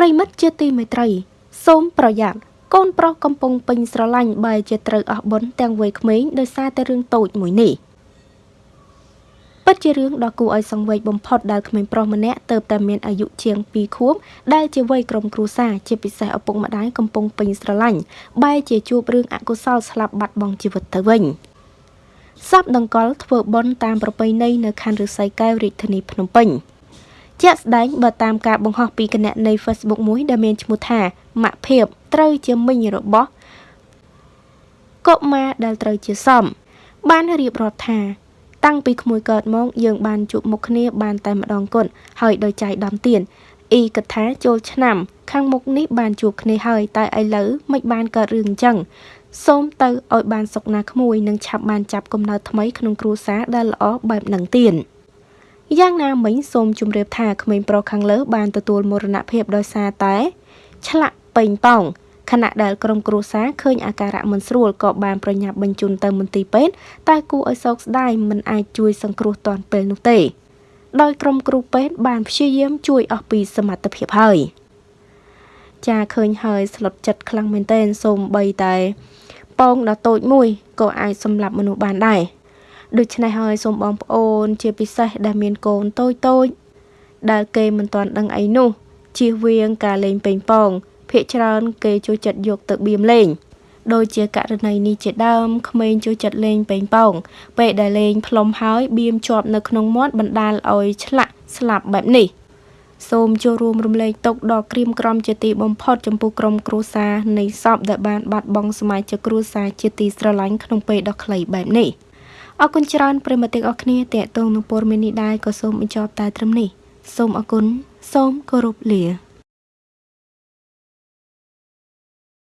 ប្រិមិត្តជាទីមេត្រី សូមប្រយ័ត្នកូនប្រុសកំពុងពេញស្រឡាញ់បែរជាត្រូវអស់បុណ្យទាំងវ័យក្មេងដោយសារតែរឿងតូចមួយនេះពិតជារឿងដ៏គួរឲ្យសង្វេគបំផុតដែលក្មេងប្រុសម្នាក់ទៅតែមានអាយុជាង2ខួបដែលជាវ័យក្រុមគ្រួសារជាពិសេសឪពុកម្ដាយកំពុងពេញស្រឡាញ់បែរជាជួបរឿងអកុសលស្លាប់បាត់បង់ជីវិតទៅវិញសពដង្កល់ធ្វើបុណ្យតាមប្រពៃណីនៅខណ្ឌឫស្សីកែវរាជធានីភ្នំពេញ។ ជាក់ស្ដែងបើតាមការបង្ហោះពីគណនី Facebook មួយដែលមានឈ្មោះថាម៉ាក់ភៀបត្រូវជាមិញរបស់កុមារដែលត្រូវជាសម បានរៀបរាប់ថា តាំងពីក្មួយកើតមកយើងបានជួបមុខគ្នាបានតែម្ដងគត់ហើយដោយចៃដំទៀនអ៊ីគិតថាចូលឆ្នាំ ខាងមុខនេះបានជួបគ្នាហើយតែឥឡូវមិនបានកើតរឿងអញ្ចឹងសូមទៅឲ្យបានសុខណាក្មួយនិងឆាប់បានចាប់កំណើតថ្មីក្នុងគ្រួសារដែលល្អបែបនឹងទៀន យ៉ាងណាមិញសូមជម្រាបថាក្មេងប្រុសខាងលើបានទទួលមរណភាពដោយសារតែ ឆ្លាក់ពេញប៉ោងខណៈដែលក្រុមគ្រួសារឃើញអាការៈមិនស្រួលក៏បានប្រញាប់បញ្ជូនទៅមន្ទីរពេទ្យតែគួរឲ្យសោកស្ដាយមិនអាចជួយសង្គ្រោះទាន់ពេលនោះទេដោយក្រុមគ្រូពេទ្យបានព្យាយាមជួយអស់ពីសមត្ថភាពហើយចាឃើញហើយស្លុតចិត្តខ្លាំងមែនទែនសូមបីតែប៉ោងដ៏តូចមួយក៏អាចសម្លាប់មនុស្សបានដែរ ដូច្នេះហើយសូមបងប្អូន ជាពិសេសដែលមានកូនតូចតូចដែលគេមិនទាន់ដឹងអីនោះជៀសវាងការលេងប៉េងប៉ោងភាកច្រើនគេចូលចិត្តយកទៅបៀមលេងដូចជាករណីនេះជាដើមក្មេងចូលចិត្តលេងប៉េងប៉ោងពេលដែលលេងផ្លុំហើយបៀមជាប់នៅក្នុងមាត់បណ្ដាលឲ្យឆ្លាក់ស្លាប់បែបនេះសូមចូលរួមរំលែកទុកដល់ក្រៀមក្រំជាទីបំផុតចំពោះក្រុមគ្រួសារនៃសពដែលបានបាត់បង់សមាជិកគ្រួសារជាទីស្រឡាញ់ក្នុងពេលដ៏ខ្លីបែបនេះ។ អរគុណច្រើនប្រិមត្តទាំងអស់គ្នាតេតងនឹងព័ត៌មាននេះដែរក៏សូមបញ្ចប់តែត្រឹមនេះសូមអរគុណសូមគោរពលា